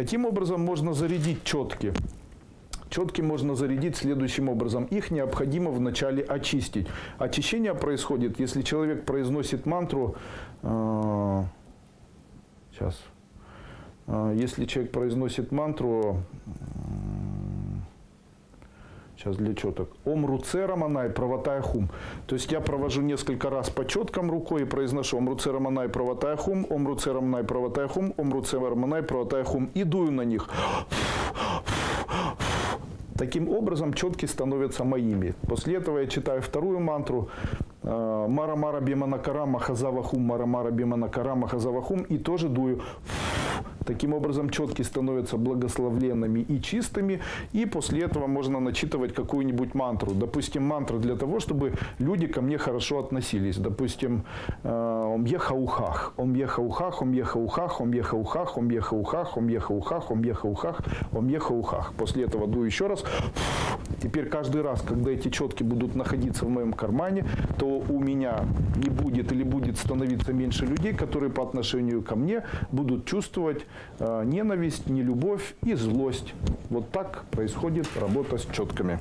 Каким образом можно зарядить четки? Четки можно зарядить следующим образом. Их необходимо вначале очистить. Очищение происходит, если человек произносит мантру. э, сейчас. Э, если человек произносит мантру. Сейчас для четок. Ом руце раманай правотай хум. То есть я провожу несколько раз по четкам рукой и произношу ом руце раманай правотай хум, ом руце раманай правотай хум, ом руце раманай правотай хум. И дую на них. Таким образом, четки становятся моими. После этого я читаю вторую мантру. э, Мара Мара Биманакара Махазавахум, Мара Мара Биманакара Махазавахум. И тоже дую. Таким образом, четки становятся благословленными и чистыми. И после этого можно начитывать какую-нибудь мантру. Допустим, мантра для того, чтобы люди ко мне хорошо относились. Допустим, э, Ом Ехаухах, Ом Ехаухах, Ом Ехаухах, Ом Ехаухах, Ом Ехаухах, Ом Ехаухах, Ом Ехаухах, Ом Ехаухах. После этого дую еще раз. Теперь каждый раз, когда эти четки будут находиться в моем кармане, то у меня не будет или будет становиться меньше людей, которые по отношению ко мне будут чувствовать ненависть, нелюбовь и злость. Вот так происходит работа с четками.